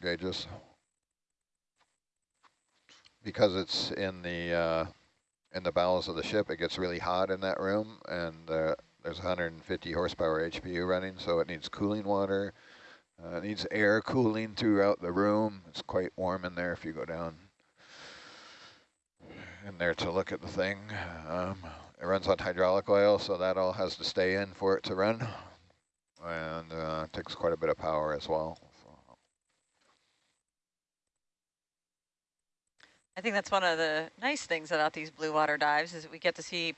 gauges. Because it's in the uh, in the bowels of the ship, it gets really hot in that room, and uh, there's 150 horsepower HPU running, so it needs cooling water. Uh, it needs air cooling throughout the room. It's quite warm in there if you go down in there to look at the thing. Um, it runs on hydraulic oil, so that all has to stay in for it to run. And uh, takes quite a bit of power as well. I think that's one of the nice things about these blue water dives is we get to see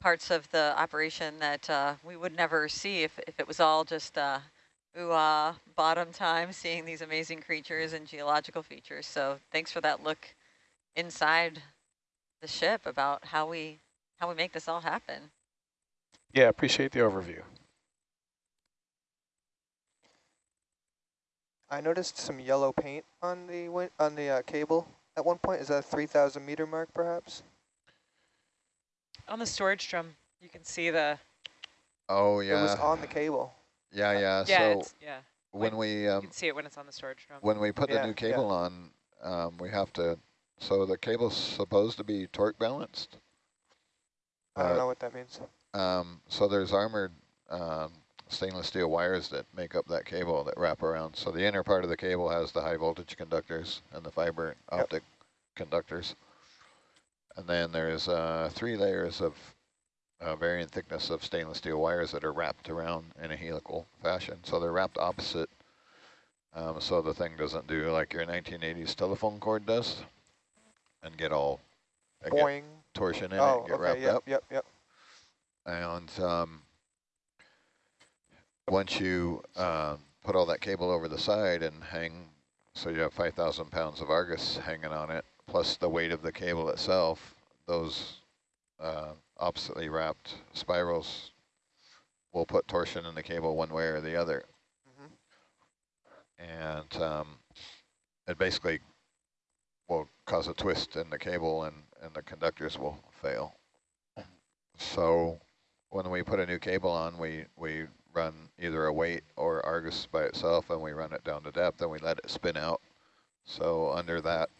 parts of the operation that uh, we would never see if, if it was all just uh, ooh ah, bottom time, seeing these amazing creatures and geological features. So thanks for that look inside the ship about how we how we make this all happen. Yeah, appreciate the overview. I noticed some yellow paint on the on the uh, cable at one point. Is that a 3,000 meter mark, perhaps? On the storage drum, you can see the. Oh yeah. It was on the cable. Yeah, yeah. Yeah, so yeah. when, we um, you can see it when it's on the storage drum. when we put Yeah, the new cable yeah. on, um, we have to. So the cable's supposed to be torque balanced. I don't Uh, know what that means. Um, so there's armored um, stainless steel wires that make up that cable that wrap around. So the inner part of the cable has the high voltage conductors and the fiber Yep. optic conductors. And then there's uh, three layers of uh, varying thickness of stainless steel wires that are wrapped around in a helical fashion. So they're wrapped opposite. Um, so the thing doesn't do like your 1980s telephone cord does and get all and get torsion in Oh, it, get okay. wrapped Yep, up. yep, yep. And um, once you uh, put all that cable over the side and hang, so you have 5,000 pounds of Argus hanging on it, plus the weight of the cable itself, those uh, oppositely wrapped spirals will put torsion in the cable one way or the other. Mhm. And um, it basically will cause a twist in the cable and, and the conductors will fail. So when we put a new cable on, we, we run either a weight or Argus by itself and we run it down to depth and we let it spin out. So under that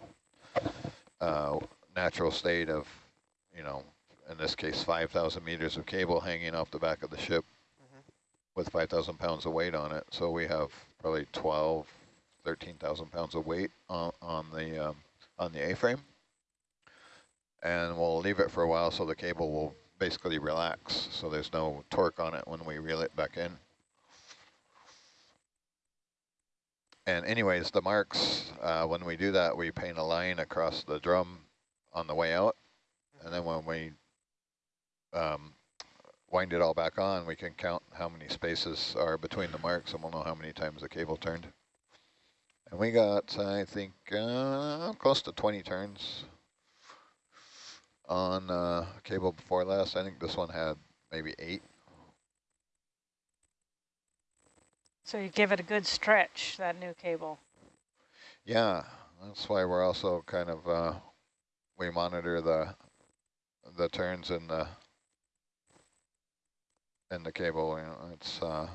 uh, natural state of, you know, in this case, 5,000 meters of cable hanging off the back of the ship Mhm. with 5,000 pounds of weight on it. So we have probably 12, 13,000 pounds of weight on, on the um, on the A-frame. And we'll leave it for a while so the cable will basically relax. So there's no torque on it when we reel it back in. And anyways, the marks, uh, when we do that, we paint a line across the drum on the way out. And then when we um, wind it all back on, we can count how many spaces are between the marks and we'll know how many times the cable turned. And we got, I think, uh, close to 20 turns on uh, cable before last. I think this one had maybe eight. So you give it a good stretch, that new cable. Yeah, that's why we're also kind of, uh, we monitor the the turns in the in the cable. You know, it's uh,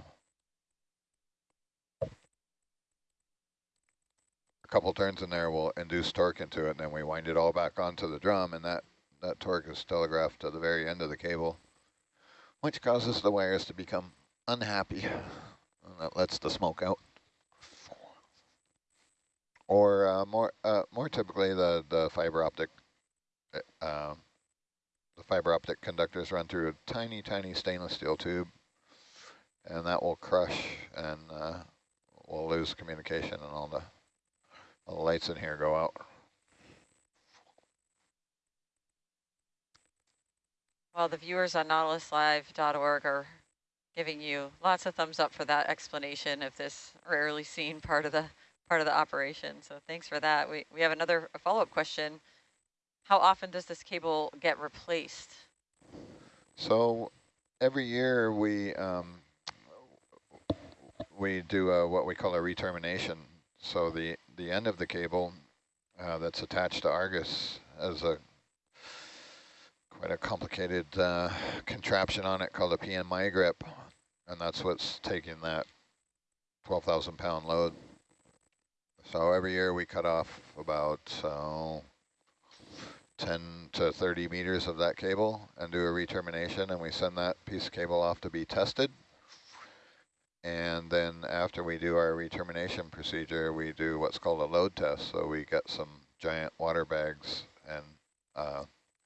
a couple turns in there will induce torque into it, and then we wind it all back onto the drum, and that that torque is telegraphed to the very end of the cable, which causes the wires to become unhappy. And that lets the smoke out. Or uh, more uh, more typically, the the fiber optic uh, the fiber optic conductors run through a tiny, tiny stainless steel tube, and that will crush, and uh, we'll lose communication, and all the all the lights in here go out. Well, the viewers on nautiluslive.org are giving you lots of thumbs up for that explanation of this rarely seen part of the part of the operation. So thanks for that. We we have another follow-up question. How often does this cable get replaced? So every year we um, we do a, what we call a retermination. So the the end of the cable uh, that's attached to Argus has a quite a complicated uh, contraption on it called a PNMI grip, and that's what's taking that 12,000 pound load. So every year we cut off about uh, 10 to 30 meters of that cable and do a retermination and we send that piece of cable off to be tested. And then after we do our retermination procedure, we do what's called a load test. So we get some giant water bags and uh,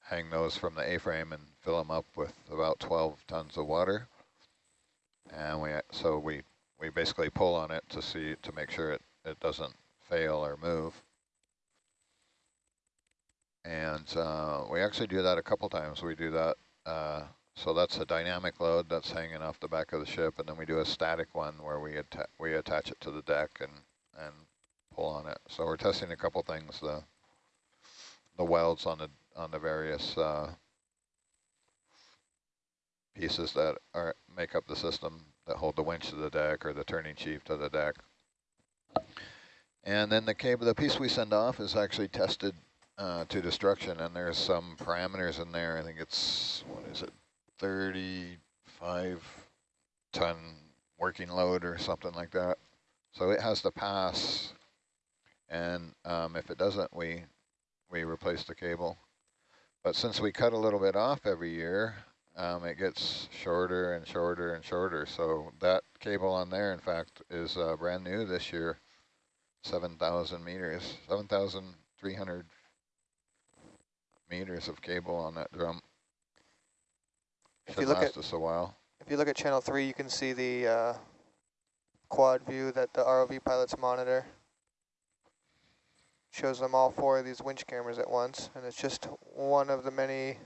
hang those from the A-frame and fill them up with about 12 tons of water. And we so we we basically pull on it to see to make sure it, it doesn't fail or move. And uh, we actually do that a couple times. We do that, uh, so that's a dynamic load that's hanging off the back of the ship, and then we do a static one where we atta we attach it to the deck and and pull on it. So we're testing a couple things: the the welds on the on the various uh, pieces that are make up the system that hold the winch to the deck or the turning sheave to the deck. And then the cable, the piece we send off is actually tested uh, to destruction, and there's some parameters in there. I think it's what is it, 35 ton working load or something like that. So it has to pass, and um, if it doesn't, we we replace the cable. But since we cut a little bit off every year, um, it gets shorter and shorter and shorter. So that cable on there, in fact, is uh, brand new this year, 7,000 meters, 7,300 meters of cable on that drum. If Should you look last at us a while. if you look at channel three, you can see the uh, quad view that the ROV pilots monitor. Shows them all four of these winch cameras at once, and it's just one of the many,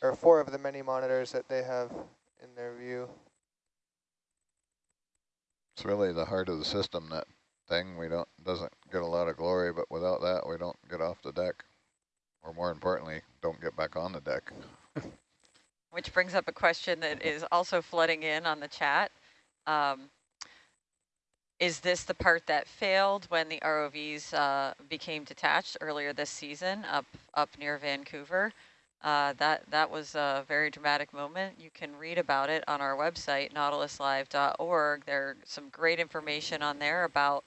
or four of the many monitors that they have in their view. It's really the heart of the system, that thing. We don't doesn't get a lot of glory, but without that, we don't get off the deck. Or more importantly, don't get back on the deck. Which brings up a question that is also flooding in on the chat. Um, is this the part that failed when the ROVs uh, became detached earlier this season up up near Vancouver? Uh, that that was a very dramatic moment. You can read about it on our website, nautiluslive.org. There's some great information on there about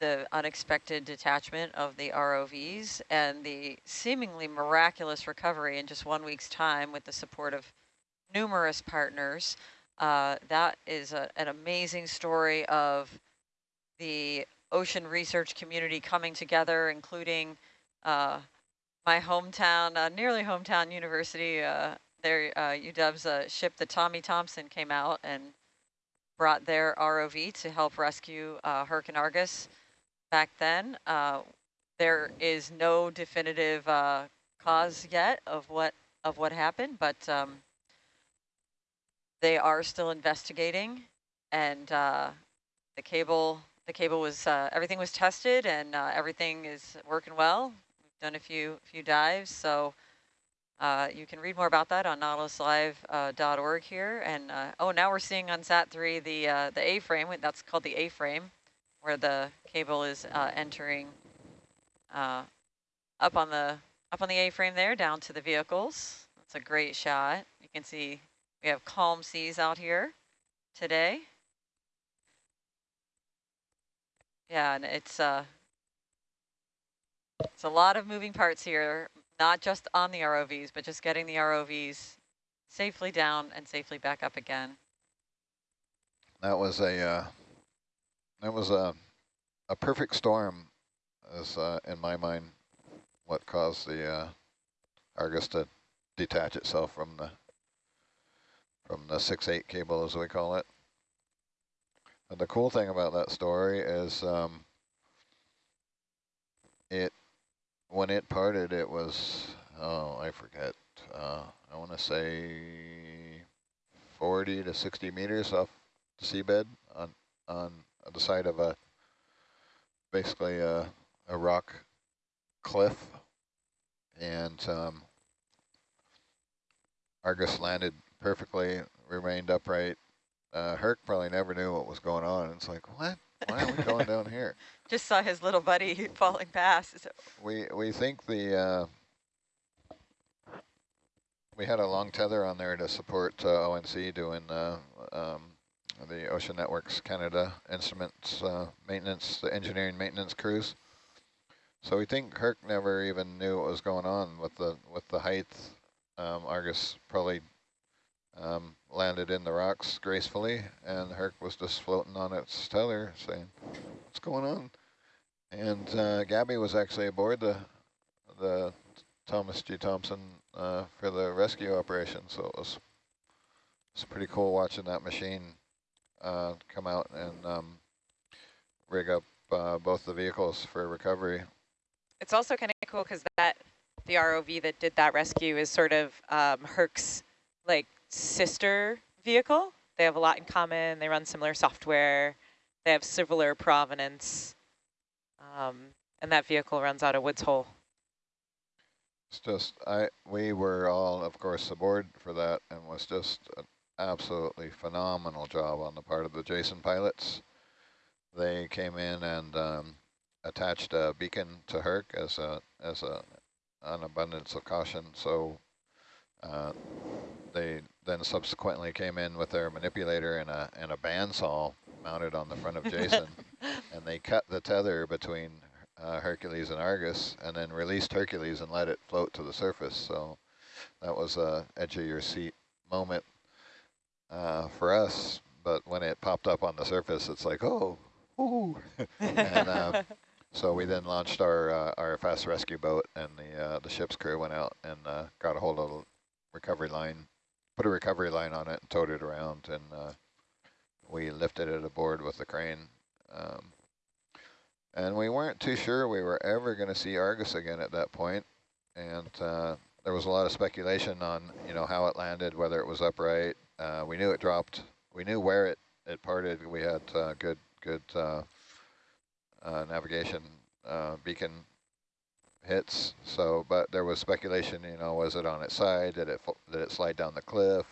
the unexpected detachment of the ROVs and the seemingly miraculous recovery in just one week's time with the support of numerous partners. Uh, that is a, an amazing story of the ocean research community coming together, including uh, my hometown, uh, nearly hometown university, uh, their uh, UW's uh, ship, the Tommy Thompson, came out and brought their ROV to help rescue uh, Herc and Argus back then. Uh, there is no definitive cause yet of what of what happened, but um, they are still investigating, and uh, the cable the cable was uh, everything was tested and uh, everything is working well. We've done a few few dives, so uh, you can read more about that on nautiluslive.org here. And uh, oh, now we're seeing on Sat3 the uh, the A-frame. That's called the A-frame, where the cable is uh, entering up on the up on the A-frame there, down to the vehicles. That's a great shot. You can see we have calm seas out here today. Yeah, and it's uh, it's a lot of moving parts here, not just on the ROVs, but just getting the ROVs safely down and safely back up again. That was a uh, that was a a perfect storm, is uh, in my mind what caused the uh, Argus to detach itself from the from the six eight cable as we call it. And the cool thing about that story is um, it when it parted, it was oh I forget. Uh, I want to say 40 to 60 meters off the seabed on on the side of a basically a, a rock cliff, and um, Argus landed perfectly, remained upright. Uh, Herc probably never knew what was going on. It's like, what? Why are we going down here? Just saw his little buddy falling past. We we think the uh, we had a long tether on there to support uh, ONC doing uh, um, the Ocean Networks Canada instruments uh, maintenance, the engineering maintenance crews. So we think Herc never even knew what was going on with the with the height. Um, Argus probably um, landed in the rocks gracefully, and Herc was just floating on its tether, saying, "What's going on?" And uh, Gabby was actually aboard the the Thomas G. Thompson uh, for the rescue operation, so it was it's pretty cool watching that machine uh, come out and um, rig up uh, both the vehicles for recovery. It's also kind of cool because that the ROV that did that rescue is sort of um, Herc's like sister vehicle. They have a lot in common. They run similar software. They have similar provenance. Um, and that vehicle runs out of Woods Hole. It's just, I we were all, of course, aboard for that and was just an absolutely phenomenal job on the part of the Jason pilots. They came in and um, attached a beacon to Herc as a as a an abundance of caution. So uh, they then subsequently came in with their manipulator and a and a bandsaw mounted on the front of Jason, and they cut the tether between uh, Hercules and Argus, and then released Hercules and let it float to the surface. So that was a edge of your seat moment uh, for us. But when it popped up on the surface, it's like, oh, ooh. and uh, so we then launched our uh, our fast rescue boat, and the uh, the ship's crew went out and uh, got a hold of the recovery line, put a recovery line on it, and towed it around, and uh, we lifted it aboard with the crane. Um, and we weren't too sure we were ever going to see Argus again at that point, and uh, there was a lot of speculation on you know how it landed, whether it was upright. Uh, we knew it dropped. We knew where it it parted. We had uh, good good uh, uh, navigation beacon hits. So, but there was speculation. You know, was it on its side? Did it did it slide down the cliff?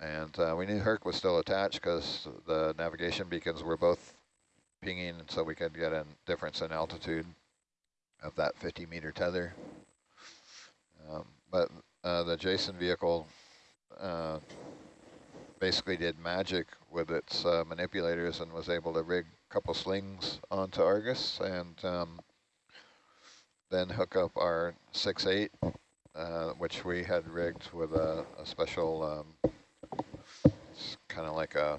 And uh, we knew Herc was still attached because the navigation beacons were both pinging, so we could get a difference in altitude of that 50 meter tether. Um, but uh, the Jason vehicle uh, basically did magic with its uh, manipulators and was able to rig a couple slings onto Argus and um, then hook up our 6.8, uh, which we had rigged with a, a special, um, it's kind of like a,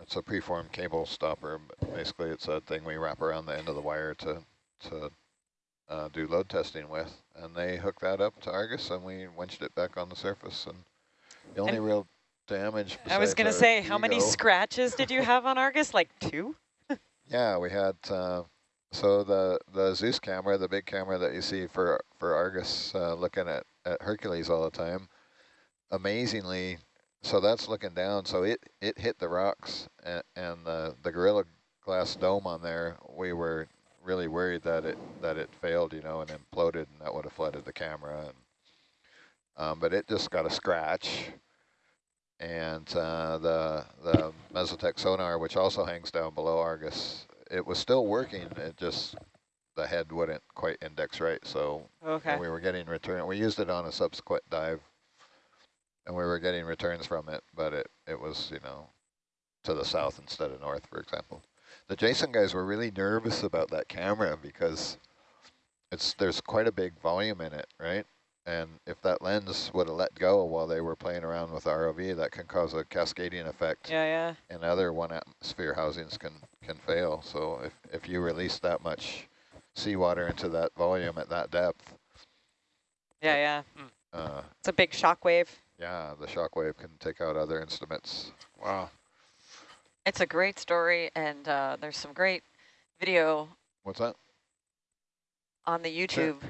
it's a preformed cable stopper. But basically, it's a thing we wrap around the end of the wire to, to uh, do load testing with. And they hooked that up to Argus, and we winched it back on the surface. And the only And real damage I was going to say, how many scratches did you have on Argus? Like two? Yeah, we had uh, so the the Zeus camera, the big camera that you see for for Argus, uh, looking at at Hercules all the time. Amazingly, so that's looking down. So it it hit the rocks and, and the the Gorilla Glass dome on there. We were really worried that it that it failed, you know, and imploded, and that would have flooded the camera. And, um, but it just got a scratch and uh, the the Mesotech sonar, which also hangs down below Argus, it was still working. It just the head wouldn't quite index right, so Okay. we were getting return. We used it on a subsequent dive, and we were getting returns from it, but it it was you know to the south instead of north, for example. The Jason guys were really nervous about that camera because it's there's quite a big volume in it, right? And if that lens would have let go while they were playing around with ROV, that can cause a cascading effect, Yeah, yeah. and other one atmosphere housings can can fail. So if if you release that much seawater into that volume at that depth, Yeah, yeah. uh, It's a big shock wave. yeah, the shock wave can take out other instruments. Wow. It's a great story, and uh, there's some great video What's that? on the YouTube.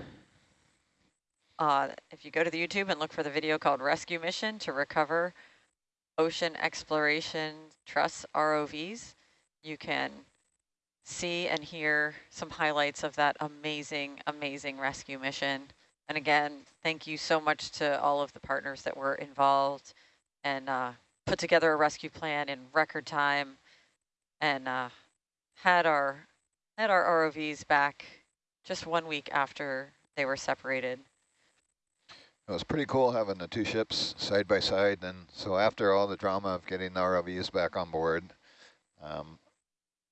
Uh, if you go to the YouTube and look for the video called Rescue Mission to Recover Ocean Exploration Trust ROVs, you can see and hear some highlights of that amazing, amazing rescue mission. And again, thank you so much to all of the partners that were involved and uh, put together a rescue plan in record time and uh, had our had our ROVs back just one week after they were separated. It was pretty cool having the two ships side by side. And so after all the drama of getting the ROVs back on board, um,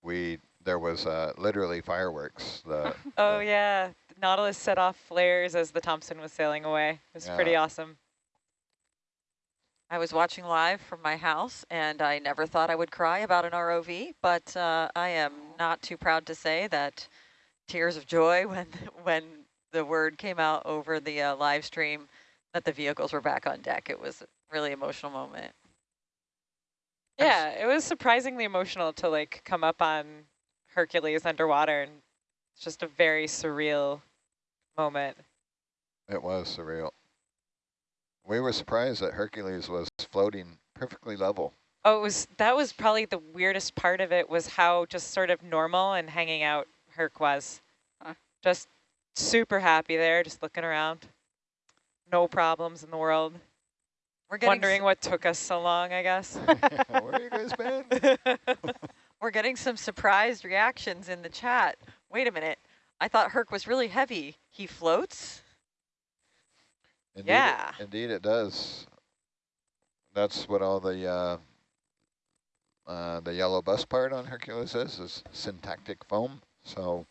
we there was uh, literally fireworks. The, Oh the- yeah, Nautilus set off flares as the Thompson was sailing away. It was pretty awesome. I was watching live from my house, and I never thought I would cry about an ROV, but uh, I am not too proud to say that tears of joy when when the word came out over the uh, live stream that the vehicles were back on deck. It was a really emotional moment. Yeah, it was surprisingly emotional to like come up on Hercules underwater, and it's just a very surreal moment. It was surreal. We were surprised that Hercules was floating perfectly level. Oh, it was that was probably the weirdest part of it was how just sort of normal and hanging out Herc was. Huh. Just super happy there, just looking around. No problems in the world. We're getting Wondering what took us so long, I guess. Where you guys been? We're getting some surprised reactions in the chat. Wait a minute. I thought Herc was really heavy. He floats? Indeed Yeah. It, indeed it does. That's what all the uh, uh, the yellow bus part on Hercules is, is syntactic foam. So,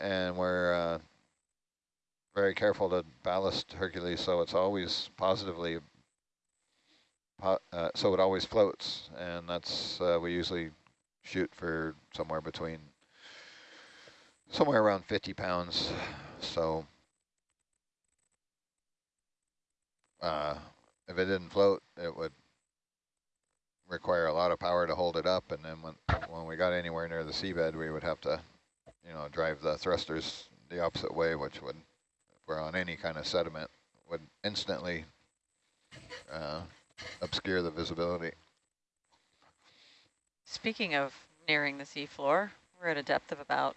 and we're uh, very careful to ballast Hercules so it's always positively, po uh, so it always floats. And that's, uh, we usually shoot for somewhere between, somewhere around 50 pounds. So, uh, if it didn't float, it would require a lot of power to hold it up. And then when, when we got anywhere near the seabed, we would have to, you know, drive the thrusters the opposite way, which would, we're on any kind of sediment, would instantly uh, obscure the visibility. Speaking of nearing the seafloor, we're at a depth of about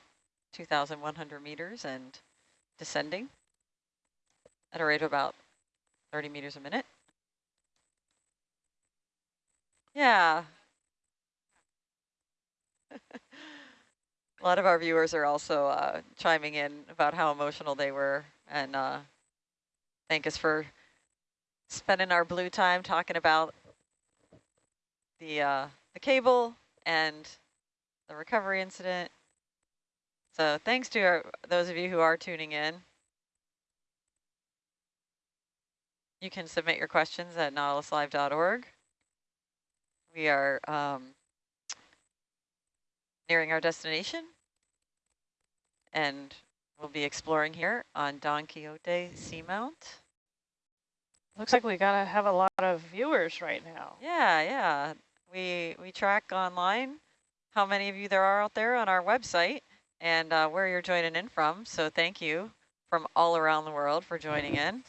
2,100 meters and descending at a rate of about 30 meters a minute. Yeah. a lot of our viewers are also uh, chiming in about how emotional they were and uh, thank us for spending our blue time talking about the uh, the cable and the recovery incident. So thanks to our, those of you who are tuning in. You can submit your questions at nautiluslive.org. We are um, nearing our destination and we'll be exploring here on Don Quixote Seamount. Looks like we gotta have a lot of viewers right now. Yeah, yeah. We we track online how many of you there are out there on our website and uh, where you're joining in from. So thank you from all around the world for joining in.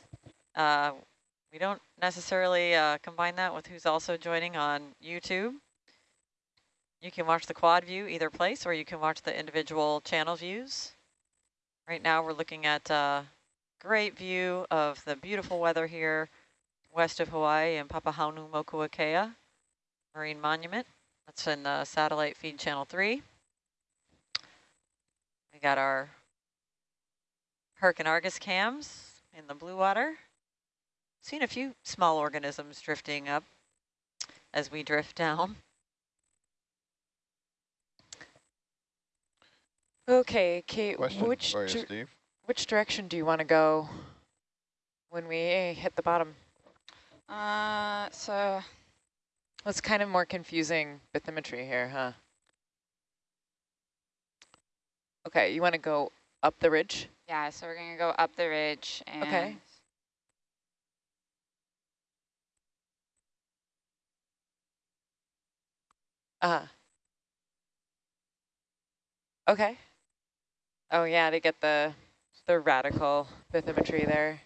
Uh, we don't necessarily uh, combine that with who's also joining on YouTube. You can watch the quad view either place, or you can watch the individual channel views. Right now we're looking at a great view of the beautiful weather here west of Hawaii in Papahanaumokuakea Marine Monument. That's in the satellite feed channel 3. We got our Herc and Argus cams in the blue water. Seen a few small organisms drifting up as we drift down. Okay, Kate, Question which for you, Steve. which direction do you want to go when we hit the bottom? Uh, so It's kind of more confusing bathymetry here, huh? Okay, you want to go up the ridge? yeah, so we're gonna go up the ridge and Okay. Uh huh. Okay. Oh yeah, to get the the radical bathymetry there.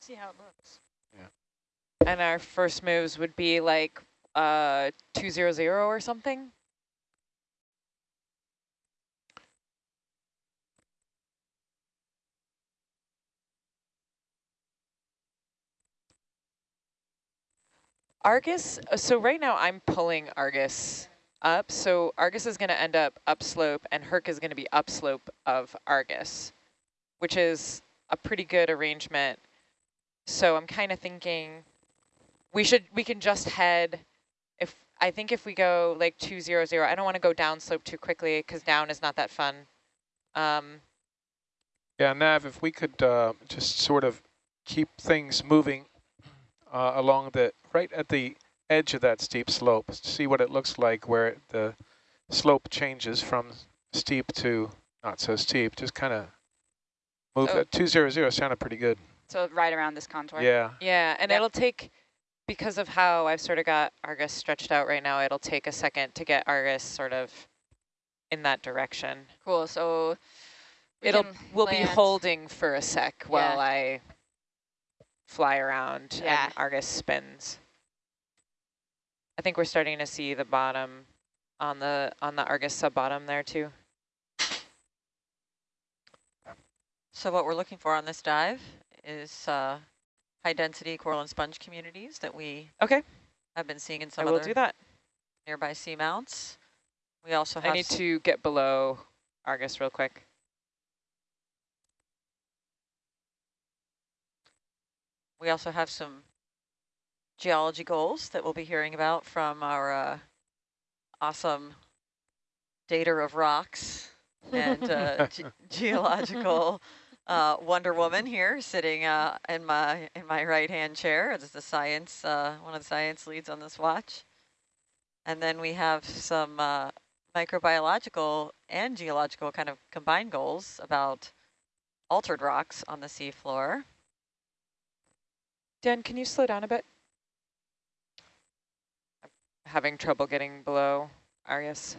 See how it looks. Yeah. And our first moves would be like uh 200 or something. Argus, uh, so right now I'm pulling Argus up. So Argus is going to end up upslope and Herc is going to be upslope of Argus, which is a pretty good arrangement. So I'm kind of thinking we should, we can just head, if I think if we go like 200, I don't want to go down slope too quickly because down is not that fun. Um, Yeah, Nav, if we could uh, just sort of keep things moving uh, along the, right at the edge of that steep slope, see what it looks like where the slope changes from steep to not so steep, just kind of move So- that. 200 sounded pretty good. So right around this contour. Yeah. Yeah, and Yep. it'll take, because of how I've sort of got Argus stretched out right now, it'll take a second to get Argus sort of in that direction. Cool. So we it'll we'll be holding for a sec while I fly around Yeah. and Argus spins. I think we're starting to see the bottom on the on the Argus sub bottom there too. So what we're looking for on this dive is uh, high density coral and sponge communities that we Okay, have been seeing in I some will other do that. nearby seamounts. We also I have need to get below Argus real quick. we also have some geology goals that we'll be hearing about from our uh, awesome dater of rocks and uh, ge geological uh, Wonder Woman here, sitting uh, in my in my right hand chair as the science uh, one of the science leads on this watch. And then we have some uh, microbiological and geological kind of combined goals about altered rocks on the seafloor. Dan, can you slow down a bit? Having trouble getting below Argus.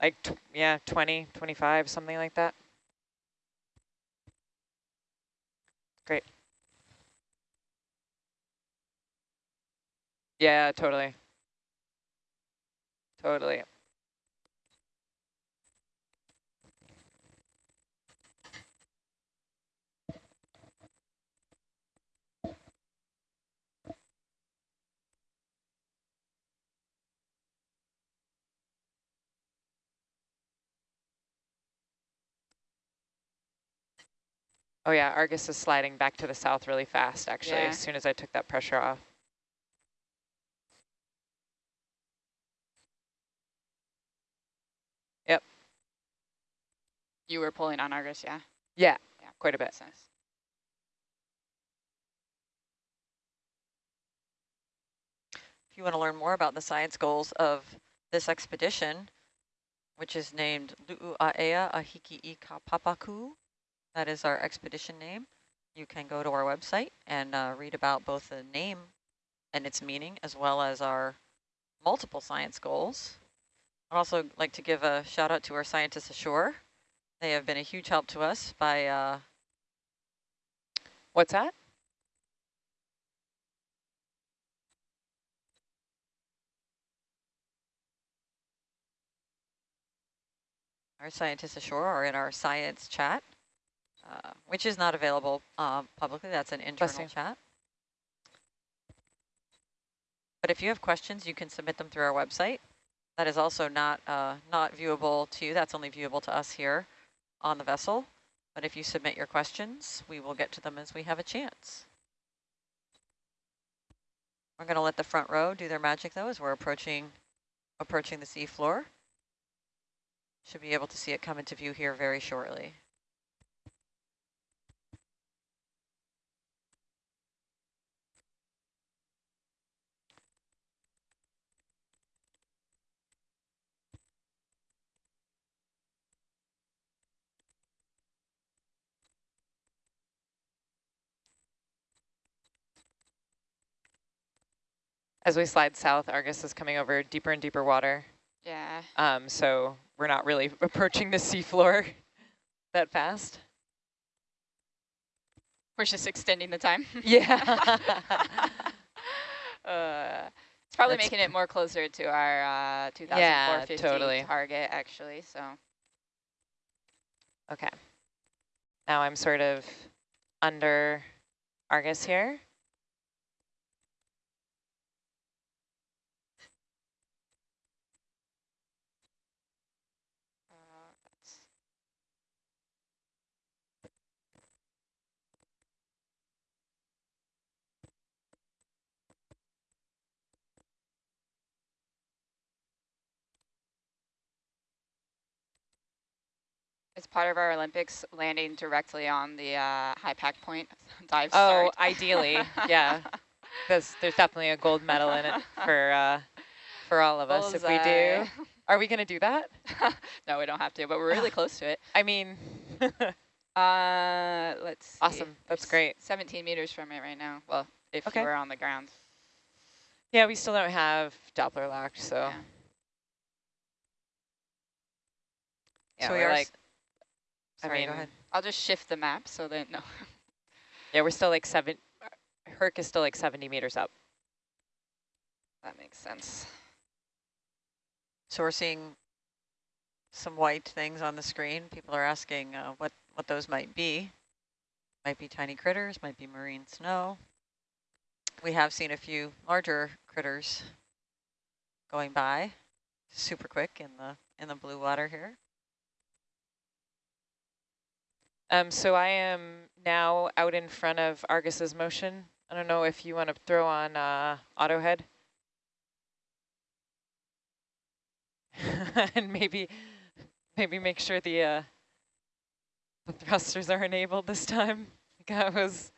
Like, yeah, 20, 25, something like that. Great. Yeah, totally. Totally. Oh yeah, Argus is sliding back to the south really fast, actually, Yeah. as soon as I took that pressure off. Yep. You were pulling on Argus, yeah. Yeah, Yeah. quite a bit. That's. If you want to learn more about the science goals of this expedition, which is named Lu'u'aea Ahiki Papaku, that is our expedition name, you can go to our website and uh, read about both the name and its meaning, as well as our multiple science goals. I'd also like to give a shout out to our scientists ashore. They have been a huge help to us by uh, What's that? Our scientists ashore are in our science chat, uh, which is not available uh, publicly. That's an internal chat. But if you have questions, you can submit them through our website. That is also not uh, not viewable to you. That's only viewable to us here on the vessel. But if you submit your questions, we will get to them as we have a chance. We're going to let the front row do their magic, though, as we're approaching approaching the seafloor. Should be able to see it come into view here very shortly. As we slide south, Argus is coming over deeper and deeper water. Yeah. Um, so we're not really approaching the seafloor that fast. We're just extending the time. Yeah. uh, it's probably That's making it more closer to our uh, 2450 Yeah, totally. target, actually. So okay. Now I'm sort of under Argus here. It's part of our Olympics landing directly on the uh, high pack point dive Oh, ideally, yeah. There's, there's definitely a gold medal in it for uh, for all of us if we do. Are we going to do that? no, we don't have to, but we're really close to it. I mean, Uh, let's see. Awesome. That's We're great. 17 meters from it right now. Well, if Okay. were on the ground. yeah, we still don't have Doppler locked, so Yeah. yeah, so we we're are. like, s- I sorry, go mean, ahead. I'll just shift the map so that no. yeah, we're still like seven. Herc is still like 70 meters up. that makes sense. So we're seeing some white things on the screen. People are asking uh, what, what those might be. Might be tiny critters, might be marine snow. We have seen a few larger critters going by super quick in the in the blue water here. Um, so I am now out in front of Argus's motion. I don't know if you want to throw on uh, auto head. and maybe maybe make sure the uh, the thrusters are enabled this time. I was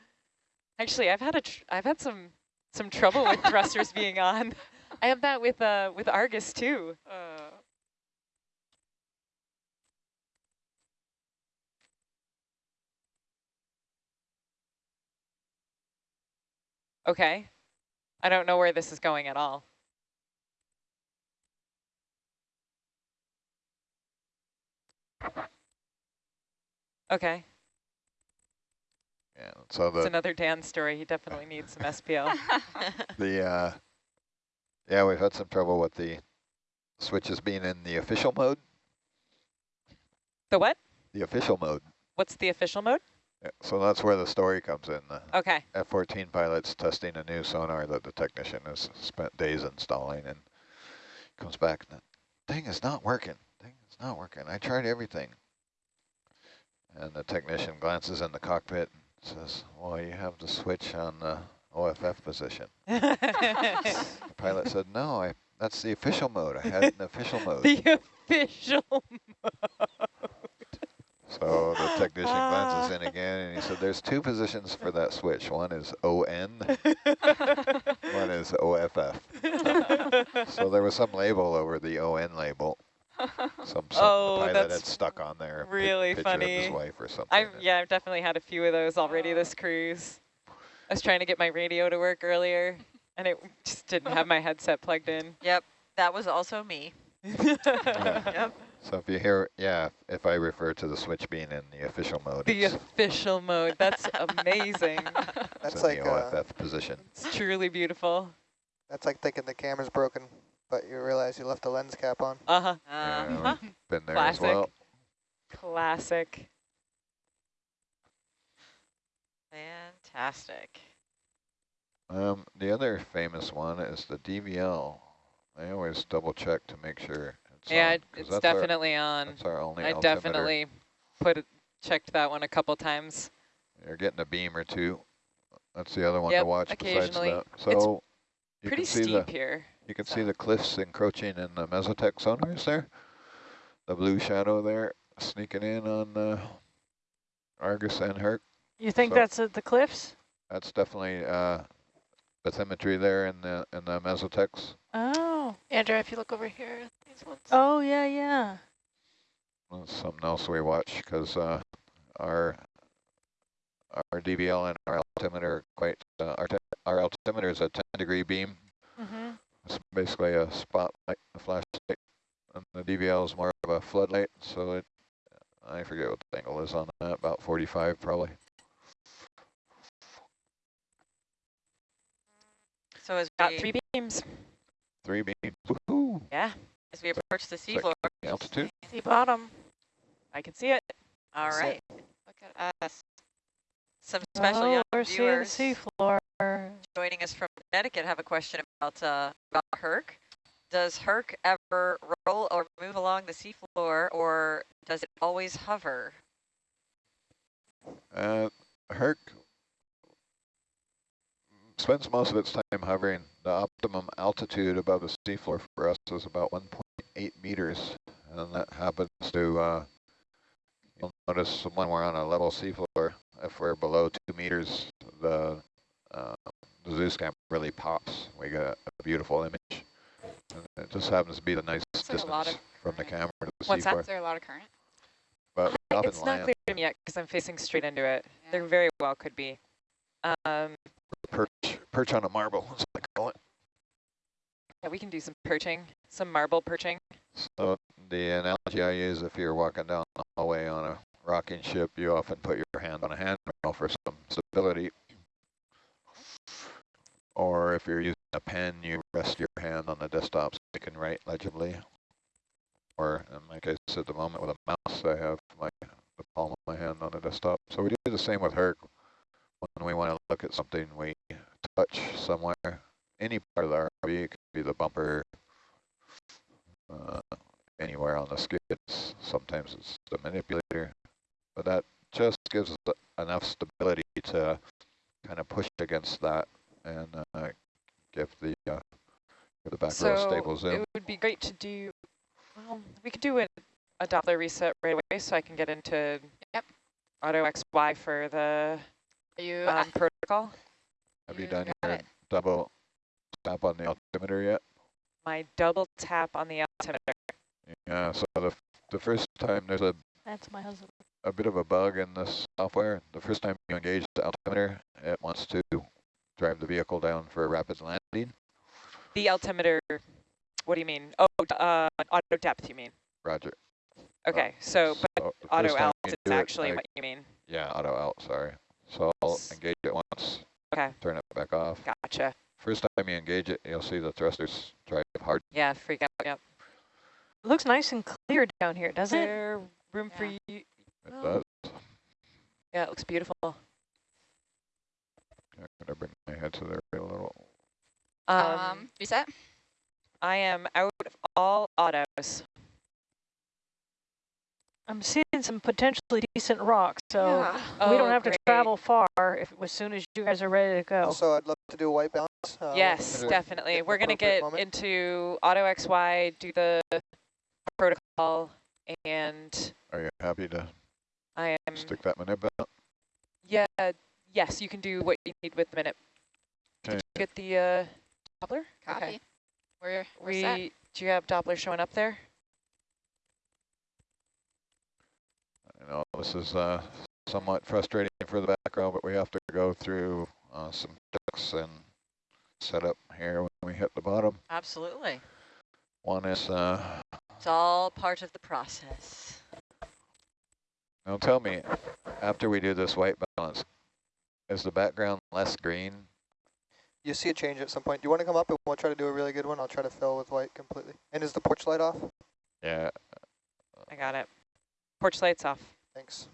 actually I've had a tr I've had some some trouble with thrusters being on. I have that with uh with Argus too. Uh, okay. I don't know where this is going at all. Okay, Yeah, so it's another Dan story. He definitely needs some SPL. the, uh, yeah, we've had some trouble with the switches being in the official mode, the what? the official mode. What's the official mode? So that's where the story comes in. The Okay. F-14 pilot's testing a new sonar that the technician has spent days installing and comes back and the thing is not working. Thing is not working. I tried everything. And the technician glances in the cockpit and says, well, you have the switch on the OFF position. The pilot said, no, I that's the official mode. I had an official mode. the official So the technician glances in again and he said, there's two positions for that switch. One is ON, one is OFF. So there was some label over the ON label. Some, some Oh, the pilot had stuck on there. really picture Of funny. his wife or something. I've yeah, I've definitely had a few of those already this cruise. I was trying to get my radio to work earlier, and it just didn't have my headset plugged in. Yep, that was also me. Yep. So if you hear, yeah, if I refer to the switch being in the official mode, the official mode. That's amazing. it's That's in like the uh, OFF position. It's truly beautiful. that's like thinking the camera's broken, but you realize you left the lens cap on. Uh huh. Yeah, Uh-huh. we've been there Classic. as well. Classic. Fantastic. Um, the other famous one is the DVL. I always double check to make sure it's Yeah, on, it's that's our- definitely on. That's our only I altimeter. definitely put it, checked that one a couple times. You're getting a beam or two. That's the other one Yep, to watch besides occasionally. that. So you Pretty steep the here. you can so. see the cliffs encroaching in the Mesotech sonars there. The blue shadow there sneaking in on uh, Argus and Herc. You think So- that's at the cliffs? That's definitely uh, bathymetry there in the in the Mesotechs. Oh. Andrew, if you look over here, these ones. Oh, yeah, yeah. That's something else we watch because uh, our our DVL and our altimeter are quite uh, our, our altimeter is a 10 degree beam. Mm-hmm. It's basically a spotlight, a flashlight, and the DVL is more of a floodlight. So it, I forget what the angle is on that, about 45 probably. So it's Got three beams. Three beams. Woohoo! Yeah, as we approach the seafloor, Altitude. See bottom. I can see it. all That's it. Look at us. some special oh, young we're viewers seeing the seafloor. joining us from Connecticut have a question about uh, about Herc. Does Herc ever roll or move along the seafloor, or does it always hover? Uh, Herc spends most of its time hovering. The optimum altitude above the seafloor for us is about 1.8 meters, and that happens to, uh, You'll notice when we're on a level seafloor, if we're below two meters, the, uh, the Zeus camp really pops. We get a, a beautiful image. And it just happens to be the nice Looks like a lot distance from the camera to the What's that? seafloor. Is there a lot of current? But It's not land clear to me yet because I'm facing straight into it. Yeah. There very well could be. Um, perch, perch on a marble, as I call it. yeah, we can do some perching, some marble perching. So the analogy I use, if you're walking down the hallway on a rocking ship, you often put your hand on a handrail for some stability. Or if you're using a pen, you rest your hand on the desktop so you can write legibly. Or in my case at the moment with a mouse, I have my the palm of my hand on the desktop. So we do the same with Herc. When we want to look at something, we touch somewhere, any part of the RV, it could be the bumper, uh, anywhere on the skids. Sometimes it's the manipulator, but that just gives us enough stability to kind of push against that and uh, give the uh, give the back row so stable it would be great to do, well, we could do a, a Doppler reset right away so I can get into Yep. auto XY for the Are you? um, protocol. Have you you done your it. double tap on the altimeter yet? My double tap on the altimeter. Yeah. So the f- the first time there's a That's my husband. a bit of a bug in this software. The first time you engage the altimeter, it wants to drive the vehicle down for a rapid landing. The altimeter, what do you mean? Oh, uh, auto depth you mean? Roger. Okay, so, but So the auto first time out is do it, actually I- what you mean. Yeah, auto out, sorry. So I'll engage it once, Okay, turn it back off. gotcha. First time you engage it, you'll see the thrusters drive hard. Yeah, freak out, yep. It Looks nice and clear down here, doesn't it? there room for you? It Oh. does. Yeah, it looks beautiful. I'm gonna bring my head to there a little. Um, Um, reset? I am out of all autos. I'm seeing some potentially decent rocks, so Yeah. we don't Oh, have to travel far if as soon as you guys are ready to go. So I'd love to do a white balance. uh, Yes, definitely. We're gonna get moment. into auto XY, do the protocol, and Are you happy to I am, stick that minute out? yeah, yes, you can do what you need with the minute. Okay. Did you get the uh, Doppler? Copy. Okay. We're, we're We, set. do you have Doppler showing up there? I know this is uh, somewhat frustrating for the background, but we have to go through uh, some checks and set up here when we hit the bottom. Absolutely. One is, uh, It's all part of the process. now tell me, after we do this white balance, is the background less green? You see a change at some point. Do you want to come up and we'll try to do a really good one? I'll try to fill with white completely. And is the porch light off? Yeah, I got it. Porch lights off. Thanks.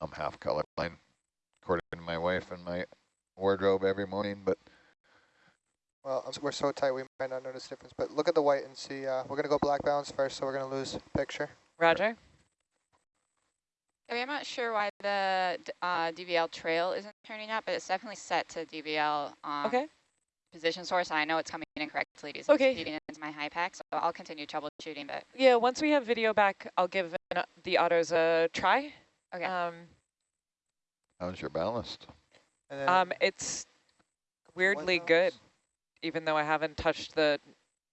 I'm half colorblind, according to my wife and my wardrobe every morning, but Well, we're so tight we might not notice the difference. But look at the white and see. Uh, we're going to go black balance first, so we're going to lose picture. Roger? Okay, I'm not sure why the uh, DVL trail isn't turning up, but it's definitely set to DVL um, Okay. Position source. and I know it's coming in incorrectly because Okay. it's feeding into my HiPAP, so I'll continue troubleshooting. But Yeah, once we have video back, I'll give an, the autos a try. okay, Um, how's your ballast? Um, it's weirdly good, even though I haven't touched the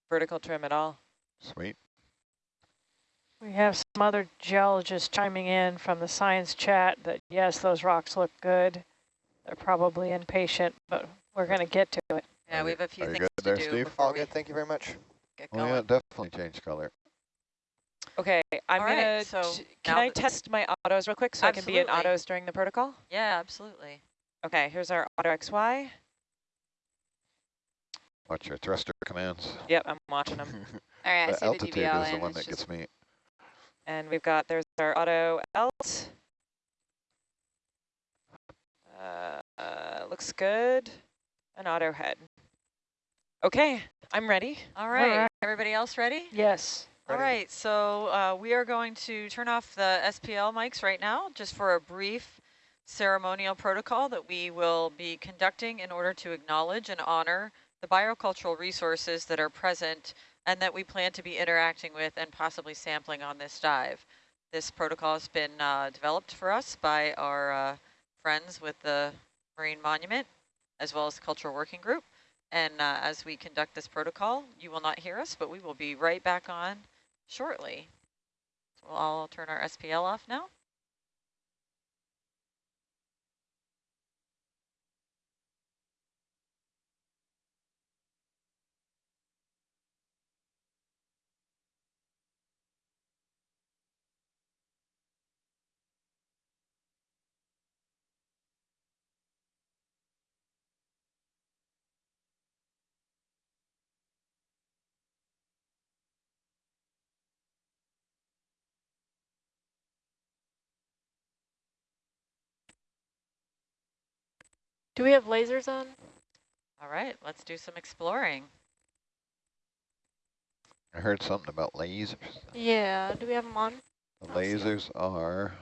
vertical trim at all. Sweet. We have some other geologists chiming in from the science chat that yes, those rocks look good. They're probably impatient, but we're going to get to it. Yeah, Are we have a few things good to there, do Steve? before All good. Thank you very much. get Oh going. yeah, definitely change color. Okay, I'm All gonna, right, so can I test my autos real quick so I can be in autos during the protocol? Yeah, absolutely. Okay, here's our auto XY. Watch your thruster commands. Yep, I'm watching them. all right, I the see the altitude is the one it's that gets me. And we've got, there's our auto alt. Uh, uh, looks good. An auto head. Okay, I'm ready. All right. right. Everybody else ready? Yes. All Ready. right, so uh, we are going to turn off the SPL mics right now, just for a brief ceremonial protocol that we will be conducting in order to acknowledge and honor the biocultural resources that are present and that we plan to be interacting with and possibly sampling on this dive. This protocol has been uh, developed for us by our uh, friends with the Marine Monument, as well as the Cultural Working Group. And uh, as we conduct this protocol, you will not hear us, but we will be right back on shortly. So we'll all turn our SPL off now. Do we have lasers on? All right, let's do some exploring. I heard something about lasers. Yeah. Do we have them on? The lasers are,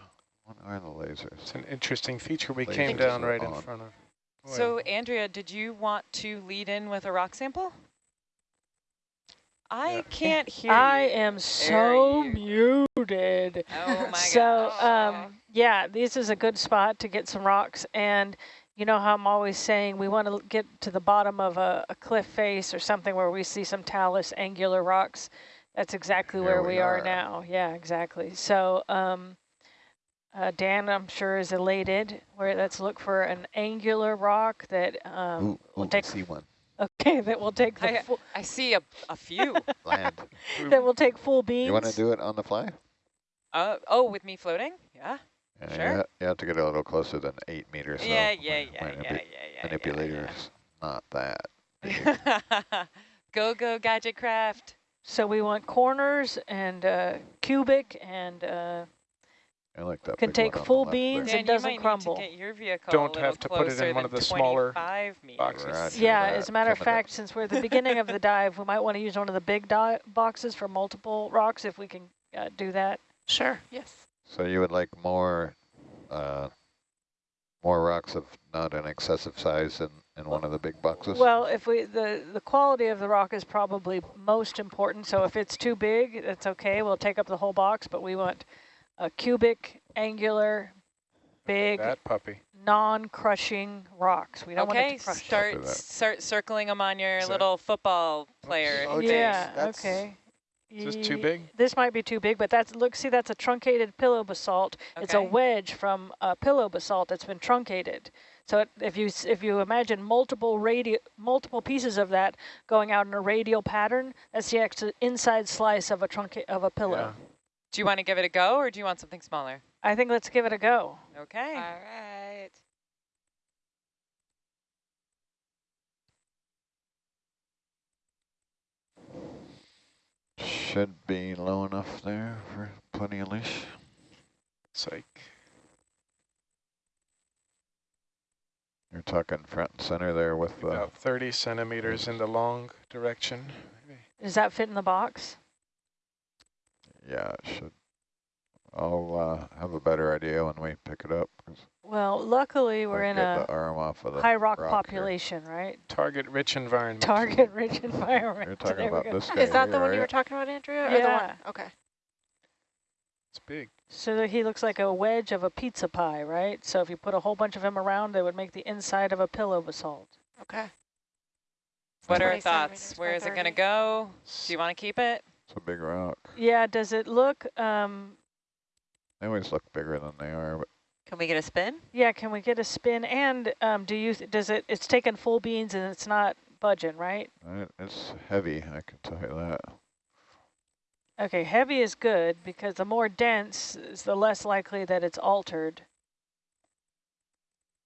what are the lasers? It's an interesting feature we Lasers came down are right in front of. Boy, So Andrea, did you want to lead in with a rock sample? I Yeah. can't hear I you. am so muted. Oh my so, gosh. um, yeah, this is a good spot to get some rocks. And you know how I'm always saying we want to get to the bottom of a, a cliff face or something where we see some talus angular rocks. That's exactly Here where we we, are. are. now. Yeah, exactly. So, um, uh, Dan, I'm sure is elated. Where let's look for an angular rock that um, Ooh, will ooh, take. see one, Okay, that will take the I- full, I see a, a few. land. that will take full beams. You want to do it on the fly? uh, oh, with me floating? Yeah. Yeah, Sure. You, ha you have to get a little closer than eight meters. so yeah, my- yeah, yeah, my yeah, manipu- yeah, yeah, Manipulator's not that. yeah, yeah. go, go, gadget craft. So we want corners and uh, cubic and uh, I like that. Can take one on the full beans there. and Dan, you doesn't might crumble. need to get your vehicle Don't a have to put it in one of the smaller boxes. Roger yeah, that. as a matter of Coming up. fact, since we're at the beginning of the dive, we might want to use one of the big di boxes for multiple rocks if we can uh, do that. Sure. Yes. So you would like more, uh, more rocks of not an excessive size in, in one of the big boxes? Well, if we the the quality of the rock is probably most important. So if it's too big, that's okay. We'll take up the whole box, but we want a cubic, angular, big, that puppy. non-crushing rocks. We don't want it to crush. start start circling them on your Is little football player. Oh, yeah. that's- Okay. Is this too big? This might be too big, but that's look. See, that's a truncated pillow basalt. It's a wedge from a pillow basalt that's been truncated. So it, if you if you imagine multiple radi multiple pieces of that going out in a radial pattern, that's the ex inside slice of a trunca of a pillow. Do you want to give it a go, or do you want something smaller? I think let's give it a go. Okay. All right. Should be low enough there for plenty of leash. Psych. You're talking front and center there with the, About 30 centimeters in the long direction. Maybe. Does that fit in the box? yeah, it should. I'll uh, have a better idea when we pick it up. Well, luckily we're I'll in a arm off of the high rock, rock here. population, right? Target-rich environment. Target-rich environment. You're talking There about this guy Is that the here, one you were talking about, Andrea? Or the one? Yeah. Okay. It's big. So he looks like a wedge of a pizza pie, right? So if you put a whole bunch of him around, they would make the inside of a pillow basalt. Okay. What are our thoughts? Where is Where it going to go? Do you want to keep it? It's a big rock. Yeah, does it look, um, They always look bigger than they are, but Can we get a spin? yeah, can we get a spin? And um, do you, does it, it's taking full beans and it's not budging, right? it's heavy, I can tell you that. Okay, heavy is good because the more dense is the less likely that it's altered.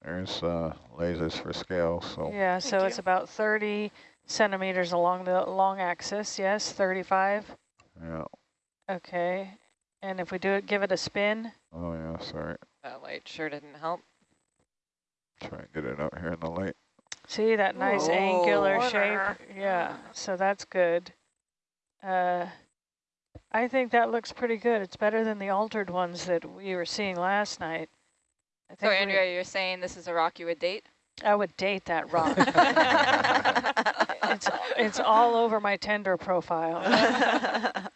There's uh, lasers for scale, so Yeah, so Thank it's you. about 30 centimeters along the long axis, yes, 35. yeah. Okay, and if we do it, give it a spin. Oh yeah, sorry. That light sure didn't help. Try and get it out here in the light. See that nice angular shape? Yeah, so that's good. Uh, I think that looks pretty good. It's better than the altered ones that we were seeing last night. I So think we- Andrea, you're saying this is a rock you would date? I would date that rock. It's, it's all over my Tinder profile.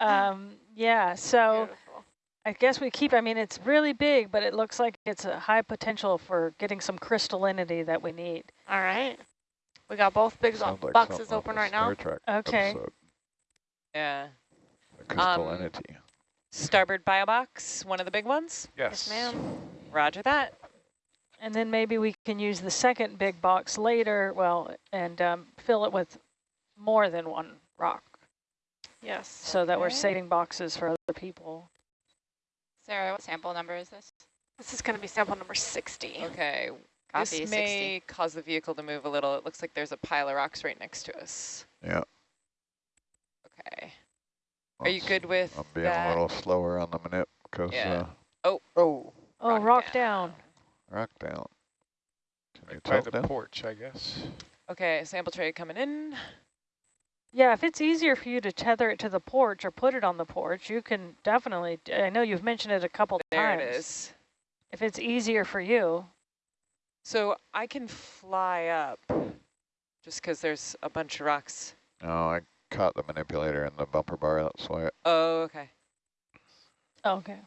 Um, yeah, so Beautiful. I guess we keep, I mean, it's really big, but it looks like it's a high potential for getting some crystallinity that we need. All right. We got both big like boxes open right now. Okay. episode, Yeah. the crystallinity. Starboard bio box, one of the big ones. Yes. Yes, ma'am. Roger that. And then maybe we can use the second big box later, well, and um, fill it with more than one rock Yes. so that we're saving boxes for other people. Sarah, what sample number is this? This is going to be sample number 60. Okay. Copy, this 60. may cause the vehicle to move a little. It looks like there's a pile of rocks right next to us. Yeah. Okay. Are you Let's- good with I'm being that? a little slower on the minute because Yeah. uh, Oh, Oh, Rock rock, down. down. rock down. Can you Right by the down? porch, I guess. Okay, sample tray coming in. Yeah, if it's easier for you to tether it to the porch or put it on the porch, you can definitely, I know you've mentioned it a couple There times. it is. If it's easier for you, So I can fly up just because there's a bunch of rocks. Oh, I caught the manipulator in the bumper bar. That's why Oh, okay. okay.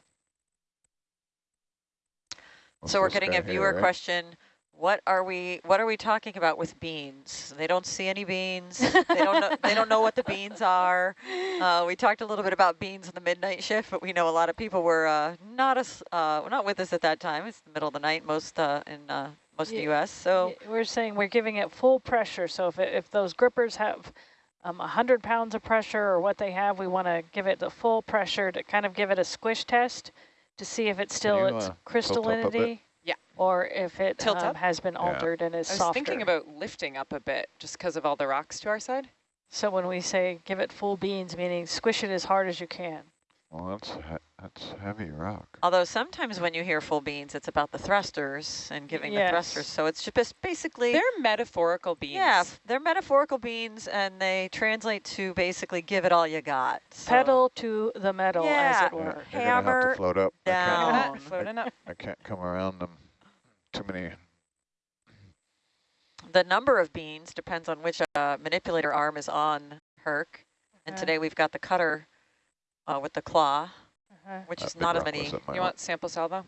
was So we're getting a viewer here, right? question. What are we what are we talking about with beans? They don't see any beans. they don't know they don't know what the beans are. Uh, we talked a little bit about beans in the midnight shift, but we know a lot of people were uh, not us uh, not with us at that time. It's the middle of the night most uh, in uh, most of the US. So We're saying we're giving it full pressure. So if, it, if those grippers have um, 100 pounds of pressure or what they have, we want to give it the full pressure to kind of give it a squish test to see if it's still you, its up crystallinity. Yeah. Or if it Tilt um, up? has been Yeah. altered and is softer. I was softer. thinking about lifting up a bit just because of all the rocks to our side. so when we say give it full beans, meaning squish it as hard as you can. Well, that's he that's heavy rock. although sometimes when you hear full beans, it's about the thrusters and giving the thrusters. Yes. So it's just basically They're metaphorical beans. Yeah, they're metaphorical beans, and they translate to basically give it all you got. So- Pedal to the metal, as Yeah. it Yeah, were. you're gonna have Hammer to float up. I can't, at down. that, floating up. I can't come around them. Too many. The number of beans depends on which uh, manipulator arm is on Herc. And today we've got the cutter uh, with the claw, Uh-huh. which that is big not as many, was in my You want sample salvo?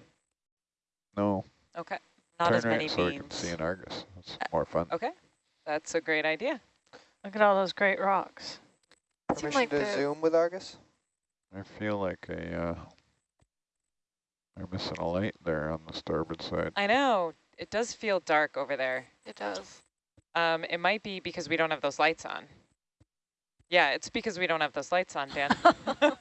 No, Okay. not turn as many right so we can beans. see an Argus. It's more fun. Okay. That's a great idea. Look at all those great rocks. Seemed permission like to zoom with Argus? I feel like a, they're missing a light there on the starboard side. I know. It does feel dark over there. It does. Um, it might be because we don't have those lights on. Yeah, it's because we don't have those lights on, Dan.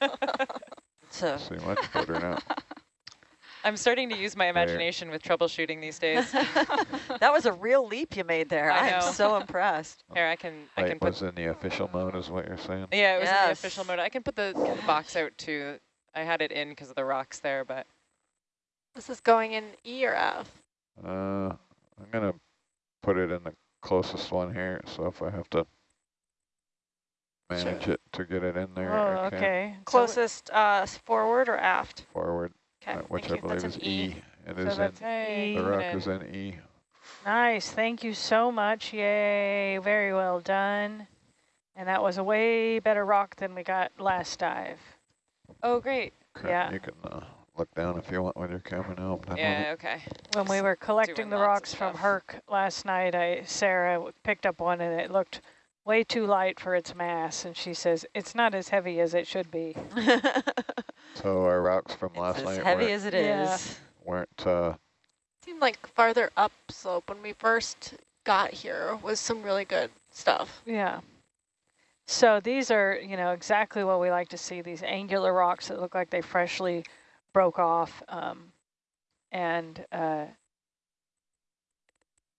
So See much better now. I'm starting to use my imagination with troubleshooting these days. that was a real leap you made there. I I, am so impressed. Here, I can, I can Light put. was in the official mode is what you're saying? Yeah, it was in the official mode. I can put the, the box out too. I had it in because of the rocks there, but This is going in E or F? Uh, I'm gonna put it in the closest one here, so if I have to manage it to get it in there, Oh, I can okay. Closest uh, forward or aft? forward, Okay, uh, which thank I you. believe That's is an E. E. It So is in, that's hey, E. the rock is in E. Nice. Thank you so much. Yay. Very well done. And that was a way better rock than we got last dive. Oh, great. Okay, Yeah. You can uh, look down if you want with your camera now. I'm done with Yeah, okay. When we were collecting doing the rocks from stuff. Herc last night, I Sarah picked up one and it looked way too light for its mass. And she says, it's not as heavy as it should be. So our rocks from It's last night heavy weren't, as it is. Yeah. weren't uh, Seemed like farther upslope when we first got here was some really good stuff. Yeah. So these are, you know, exactly what we like to see, these angular rocks that look like they freshly broke off um, and uh,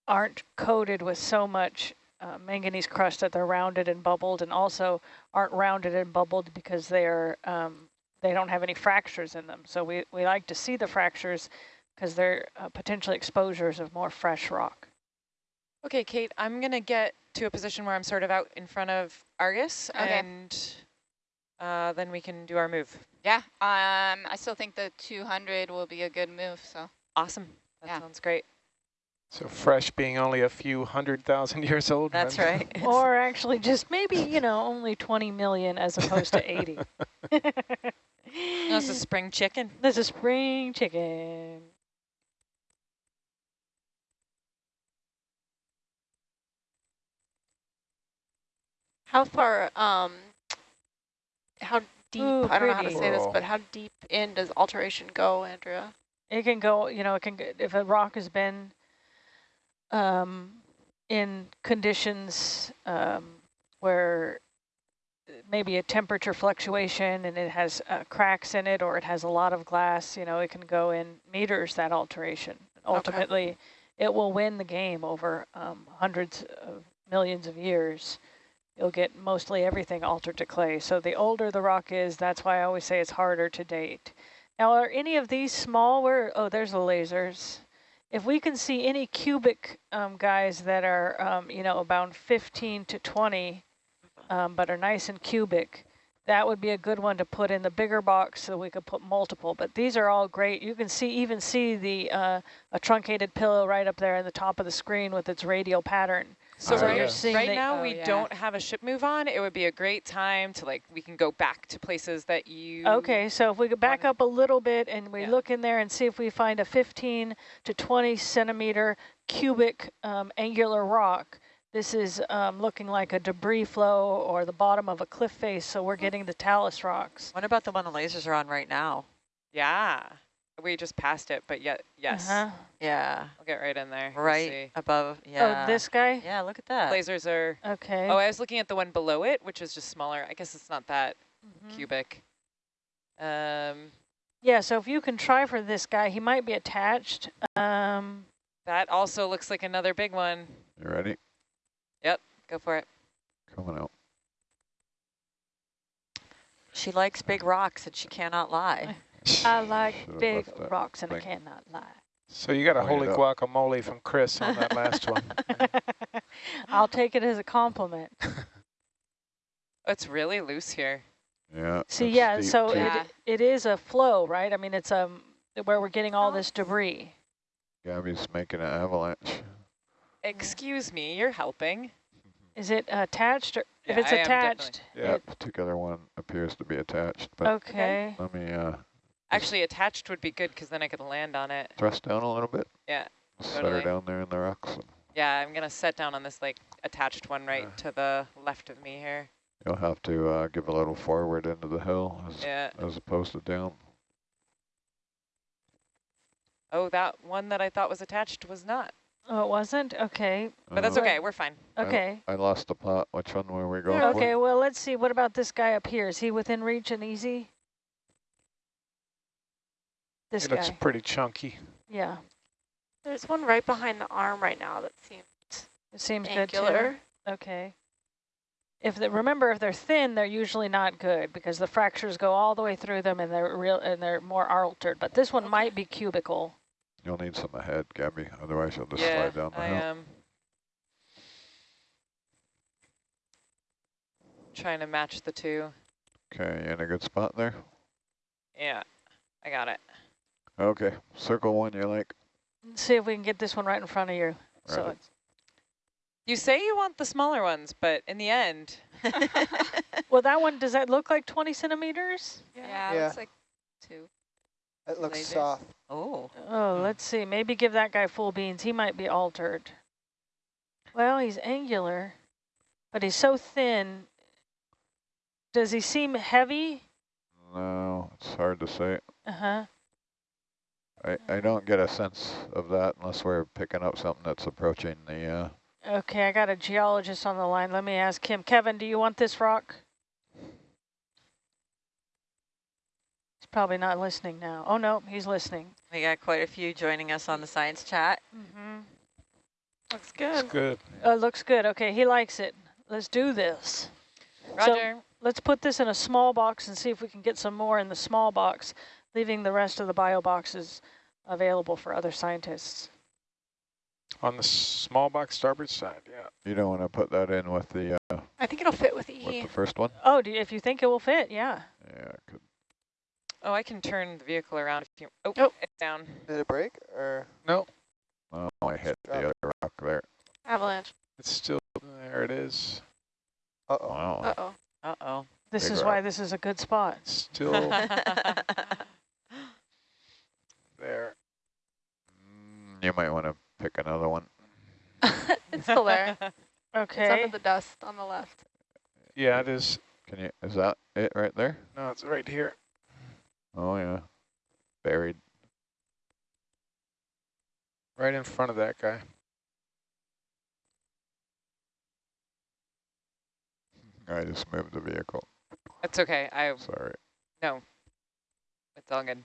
aren't coated with so much uh, manganese crust that they're rounded and bubbled and also aren't rounded and bubbled because they're um, they don't have any fractures in them. So we, we like to see the fractures because they're uh, potentially exposures of more fresh rock. Okay, Kate, I'm going to get to a position where I'm sort of out in front of Argus, Okay. and uh, then we can do our move. Yeah, um, I still think the 200 will be a good move, so. Awesome. That Yeah. sounds great. So fresh being only a few hundred thousand years old. That's right? right. Or actually just maybe, you know, only 20 million as opposed to 80. That's a spring chicken. That's a spring chicken. How far, um, how deep, Ooh, I don't know how to say this, but how deep in does alteration go, Andrea? It can go, you know, it can, if a rock has been um, in conditions um, where maybe a temperature fluctuation and it has uh, cracks in it or it has a lot of glass, you know, it can go in meters, that alteration. Ultimately, it will win the game over um, hundreds of millions of years. You'll get mostly everything altered to clay. So the older the rock is, that's why I always say it's harder to date. Now, are any of these small? Where? Oh, there's the lasers. If we can see any cubic um, guys that are, um, you know, about 15 to 20, um, but are nice and cubic, that would be a good one to put in the bigger box so we could put multiple. But these are all great. You can see even see the uh, a truncated pillow right up there in the top of the screen with its radial pattern. So right, yeah. seeing right the- now Oh, we yeah. don't have a ship move on. It would be a great time to like, we can go back to places that you. Okay, so if we go back up a little bit and we Yeah. look in there and see if we find a 15 to 20 centimeter cubic um, angular rock, this is um, looking like a debris flow or the bottom of a cliff face, so we're getting the talus rocks. What about the one the lasers are on right now? Yeah. We just passed it, but yet, yes. Uh-huh. Yeah, I'll get right in there. Right see. above. Yeah. Oh, this guy? Yeah, look at that. Lasers are. Okay. Oh, I was looking at the one below it, which is just smaller. I guess it's not that Mhm. cubic. Um, Yeah, so if you can try for this guy, he might be attached. Um, that also looks like another big one. You ready? Yep, go for it. Coming out. She likes big rocks and she cannot lie. I like Should've big rocks and I cannot lie. So you got a Point holy guacamole from Chris on that last one. I'll take it as a compliment. It's really loose here. Yeah. See, yeah, steep so. Yeah. it, it is a flow, right? I mean, it's um where we're getting all this debris. Gabby's making an avalanche. Excuse me, you're helping. Is it attached or if it's I attached? Yeah, it- particular one appears to be attached, but okay. let me uh, Actually, attached would be good because then I could land on it. thrust down a little bit. Yeah, Set her down there in the rocks. Yeah, I'm gonna set down on this like attached one right Uh. to the left of me here. you'll have to uh, give a little forward into the hill as, Yeah. as opposed to down. Oh, that one that I thought was attached was not. Oh, it wasn't? Okay. But that's Uh, okay. We're fine. Okay. I lost the plot. Which one were we going Okay, for? well, let's see. What about this guy up here? Is he within reach and easy? This It looks pretty chunky. Yeah. There's one right behind the arm right now that seems It seems good too. angular. Okay. If they, remember, if they're thin, they're usually not good because the fractures go all the way through them and they're real and they're more altered. But this one might be cubical. You'll need some ahead, Gabby. Otherwise, you'll just yeah, slide down the I hill. am trying to match the two. Okay, you in a good spot there? Yeah, I got it. Okay, circle one you like. Let's see if we can get this one right in front of you. So Right. it's, You say you want the smaller ones, but in the end, well, that one does that look like 20 centimeters? Yeah, Yeah. looks like two. It looks Lasers. soft. oh, Oh, let's see. Maybe give that guy full beans. He might be altered. Well, he's angular, but he's so thin. Does he seem heavy? No, it's hard to say. Uh-huh. I, I don't get a sense of that unless we're picking up something that's approaching the, uh, Okay, I got a geologist on the line. Let me ask him. Kevin, do you want this rock? He's probably not listening now. Oh, no, he's listening. we got quite a few joining us on the science chat. Mm-hmm. Looks It's good. good. Uh, looks good. Okay, he likes it. Let's do this. So- Roger. Let's put this in a small box and see if we can get some more in the small box, leaving the rest of the bio boxes available for other scientists. On the small box starboard side, yeah. you don't want to put that in with the, uh, I think it'll fit with with E. the first one? Oh, do you, if you think it will fit, yeah. Yeah, it could. oh, I can turn the vehicle around if you. Oh, Oh. it's down. Did it break or? No, Oh, I hit Drop the other rock there. Avalanche. It's still, there it is. Uh-oh. Wow. Uh-oh. Uh-oh. This Big is rock. why this is a good spot. Still there. Mm, You might want to pick another one. it's still there. It's Okay. under the dust on the left. Yeah, it is. Can you, is that it right there? No, it's right here. Oh, yeah. Buried. Right in front of that guy. I just moved the vehicle. That's okay. I Sorry. no. It's all good.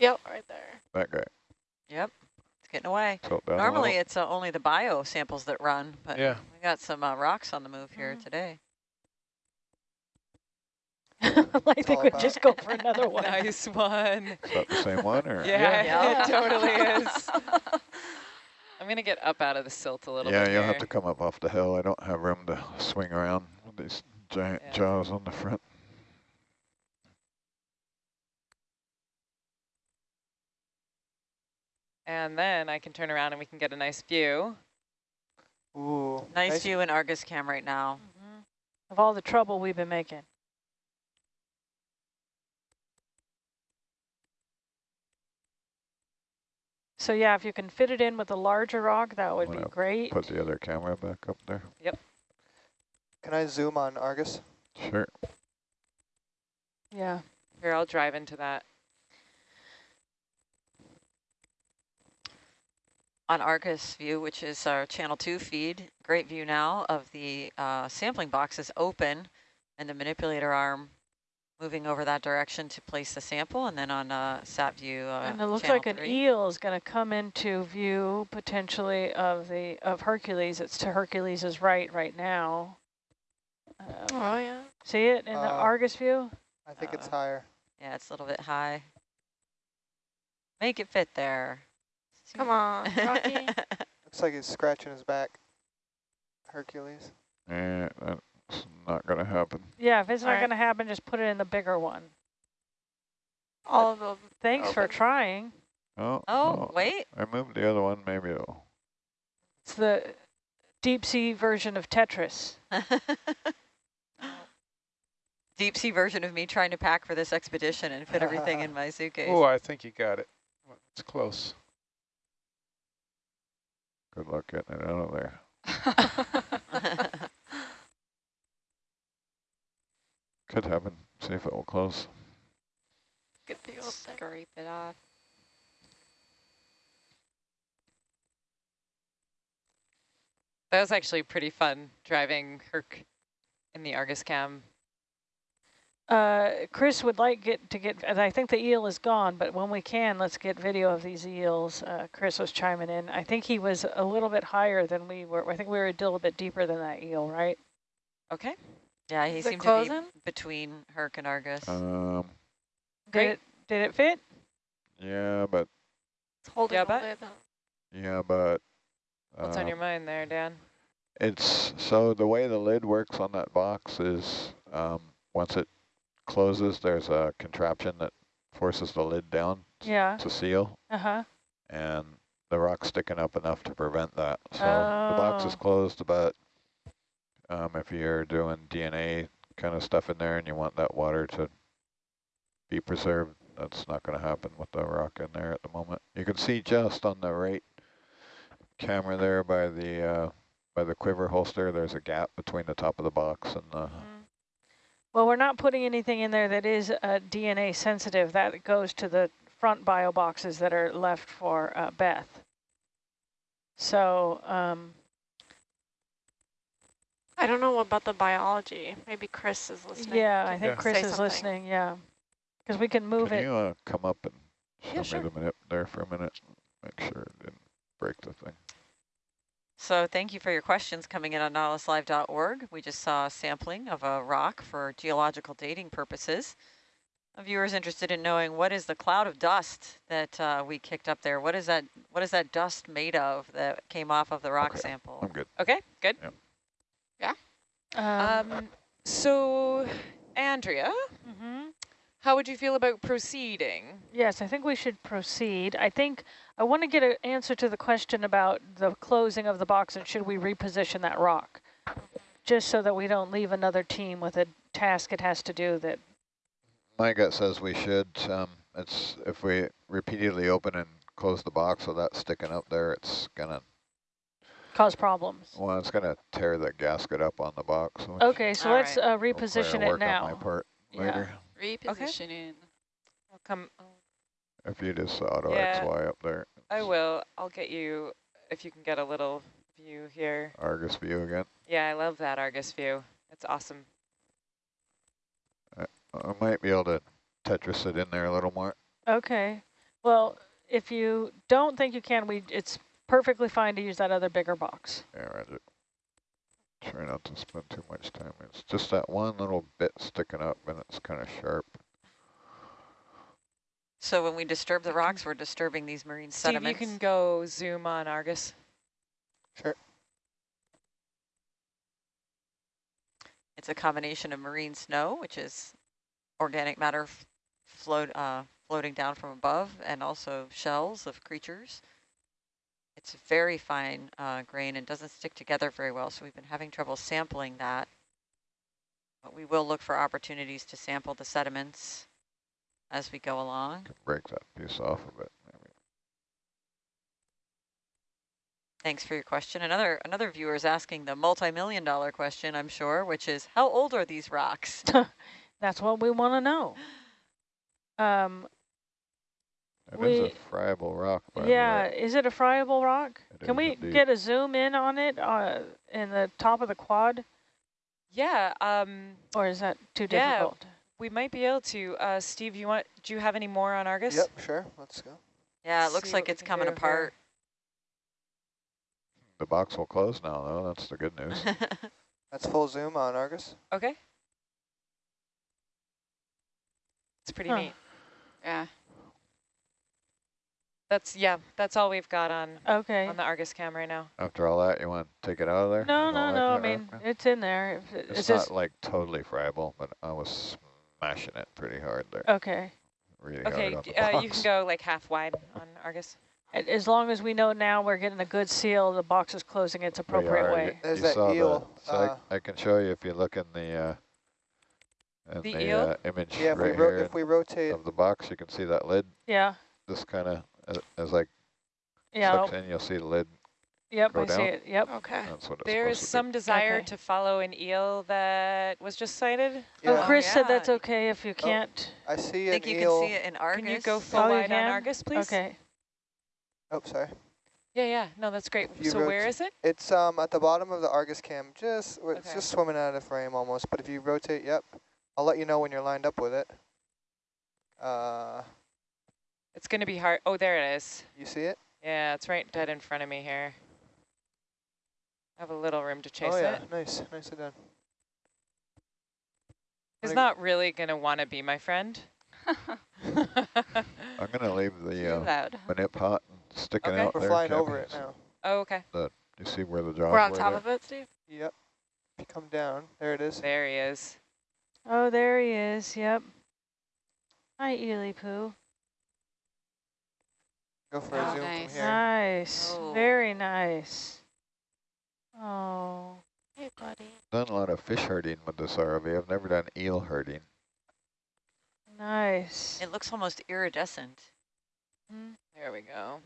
Yep, right there. That guy. Yep, it's getting away. Tilt Normally it's uh, only the bio samples that run, but Yeah. we got some uh, rocks on the move here Mhm. today. I think we about- just go for another one. Nice one. Is that the same one or? Yeah, Yeah. it totally is. I'm gonna get up out of the silt a little Yeah, bit Yeah, you'll here. have to come up off the hill. I don't have room to swing around with these giant Yeah. jaws on the front. And then I can turn around and we can get a nice view. Ooh. Nice, view in Argus cam right now. Mhm. Of all the trouble we've been making. So yeah, if you can fit it in with a larger rock, that would be great. Put the other camera back up there. Yep. Can I zoom on Argus? Sure. Yeah. Here, I'll drive into that. On Argus view, which is our channel two feed, great view now of the uh, sampling boxes open and the manipulator arm moving over that direction to place the sample. And then on uh, sat view, uh, and it looks channel like an eel is going to come into view potentially of the of Hercules. It's to Hercules's right right now. Uh, Oh, yeah. see it in the Uh, Argus view? I think it's Uh, higher. Yeah, it's a little bit high. Make it fit there. Come on, Rocky. Looks like he's scratching his back. Hercules. Yeah, that's not going to happen. Yeah, if it's not Alright. going to happen, just put it in the bigger one. All of them. Thanks for trying. Oh, oh, no. wait. I moved the other one. Maybe it'll. It's the deep sea version of Tetris. Deep sea version of me trying to pack for this expedition and fit everything in my suitcase. Oh, I think you got it. It's close. Good luck getting it out of there. Could happen. See if it will close. Good view up there. Scrape it off. That was actually pretty fun driving Herc in the Argus cam. Uh, Chris would like get to get, and I think the eel is gone, but when we can, let's get video of these eels. Uh, Chris was chiming in. I think he was a little bit higher than we were. I think we were a little bit deeper than that eel, right? Okay. yeah, he Is it seemed to be between Herc and Argus. Um, Did Great. it, did it fit? yeah, but It's holding Yeah, but- yeah, but. What's on uh, your mind there, Dan? It's so the way the lid works on that box is um, once it closes, there's a contraption that forces the lid down Yeah. to seal, Uh-huh. and the rock's sticking up enough to prevent that. So the box is Oh. closed, but um, if you're doing DNA kind of stuff in there and you want that water to be preserved, that's not going to happen with the rock in there at the moment. You can see just on the right camera there by the uh, by the quiver holster, there's a gap between the top of the box and the. Well, we're not putting anything in there that is uh, DNA sensitive. That goes to the front bio boxes that are left for uh, Beth. So, um, I don't know about the biology. Maybe Chris is listening. yeah, I think Yeah. Chris say is something. listening, yeah. Because we can move Can it. you uh, come up and show Yeah, sure. me the minute there for a minute? Make sure it didn't break the thing. So thank you for your questions coming in on nautiluslive.org. We just saw a sampling of a rock for geological dating purposes. A viewer's interested in knowing what is the cloud of dust that uh, we kicked up there? What is that? What is that dust made of that came off of the rock Okay. sample? I'm good. Okay, good. Um, Um, so, Andrea, mhm. how would you feel about proceeding? Yes, I think we should proceed. I think I want to get an answer to the question about the closing of the box and should we reposition that rock? Just so that we don't leave another team with a task it has to do that, My gut says we should. Um, it's if we repeatedly open and close the box so that's sticking up there, it's gonna cause problems. well, it's gonna tear the gasket up on the box. Okay, so All let's right. uh, hopefully reposition will it work on my now. part Yeah. later. Repositioning. I'll come. If you just auto Yeah. XY up there, I will. I'll get you if you can get a little view here. Argus view again. Yeah, I love that Argus view. It's awesome. I might be able to Tetris it in there a little more. Okay. Well, if you don't think you can, we it's perfectly fine to use that other bigger box. Yeah, Roger. Try not to spend too much time. It's just that one little bit sticking up and it's kind of sharp. So when we disturb the rocks, we're disturbing these marine Steve, sediments. you can go zoom on Argus. Sure. It's a combination of marine snow, which is organic matter float, uh, floating down from above, and also shells of creatures. It's very fine uh, grain and doesn't stick together very well, so we've been having trouble sampling that. But we will look for opportunities to sample the sediments as we go along. Break that piece off of it. Maybe. Thanks for your question. Another another viewer is asking the multi-million dollar question, I'm sure, which is how old are these rocks? That's what we want to know. Um, It is We- a friable rock, by yeah, the is it a friable rock? It Can we indeed. get a zoom in on it uh, in the top of the quad, Yeah, um, or is that too Yeah. difficult? We might be able to. Uh, Steve, you want? Do you have any more on Argus? Yep, sure. Let's go. Yeah, it Let's looks see like it's coming do here. apart. The box will close now, though. That's the good news. That's full zoom on Argus. Okay. It's pretty Huh. neat. Yeah. That's yeah. That's all we've got on Okay. on the Argus cam right now. After all that, you want to take it out of there? No, no, no. I mean, stuff? it's in there. If it's, It's not just like totally friable, but I was smashing it pretty hard there. okay. Really Okay, hard the uh, box. you can go like half wide on Argus. As long as we know now we're getting a good seal, the box is closing its appropriate are. way. You- There's you that saw the- eel, so I- uh, I, can show you if you look in the uh, in The the, eel? uh, image Yeah, if we right ro here if we rotate, of the box, you can see that lid. Yeah. This kind of as, as like Yeah. sucks in, you'll see the lid. Yep. go I see it. Yep. Okay. That's what it's There is supposed to some desire Okay. to follow an eel that was just sighted. yeah, Oh, Chris said that's okay if you can't. I see I an think you eel. can see it in Argus. Can you go full Oh, wide on? Argus, please? Okay. Oh, sorry. Yeah, yeah. No, that's great. So where is it? It's um at the bottom of the Argus cam, just it's just swimming out of frame almost. But if you rotate, yep, I'll let you know when you're lined up with it. Uh, It's going to be hard. Oh, there it is. you see it? Yeah, it's right dead in front of me here. I have a little room to chase oh yeah, it. nice, nicely done. He's Wanna- not really going to want to be my friend. I'm gonna leave the uh, loud. manip hot and sticking Okay. out We're there. flying over it now. oh, okay. You see where the jaws We're on top there? of it, Steve. Yep. If you come down, there it is. There he is. Oh, there he is. Yep. Hi, Ely Poo. Go for Oh, a zoom nice. from here. Nice. Oh. Very nice. Oh. Hey, buddy. Done a lot of fish herding with this ROV. I've never done eel herding. Nice. It looks almost iridescent. Mm. There we go.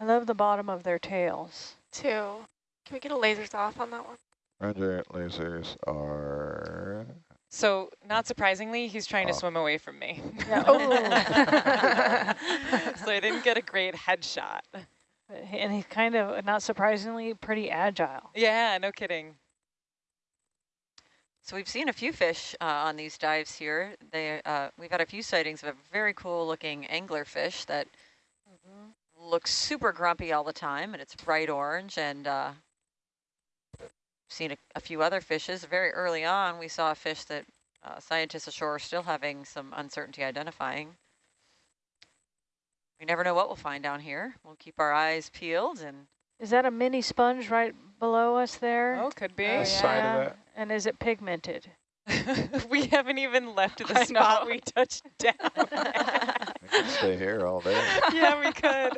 I love the bottom of their tails. Two. Can we get a lasers off on that one? Roger, lasers are... So, not surprisingly, he's trying to Oh. swim away from me. Yeah. so I didn't get a great headshot. And he's kind of, not surprisingly, pretty agile. Yeah, no kidding. So we've seen a few fish uh, on these dives here. They, uh, we've had a few sightings of a very cool looking anglerfish that looks super grumpy all the time, and it's bright orange. And uh, seen a, a few other fishes. Very early on, we saw a fish that uh, scientists ashore are still having some uncertainty identifying. We never know what we'll find down here. We'll keep our eyes peeled and Is that a mini sponge right below us there? Oh, could be. Uh, oh, The side of Yeah. And is it pigmented? we haven't even left the I spot know. we touched down. We could stay here all day. yeah, we could.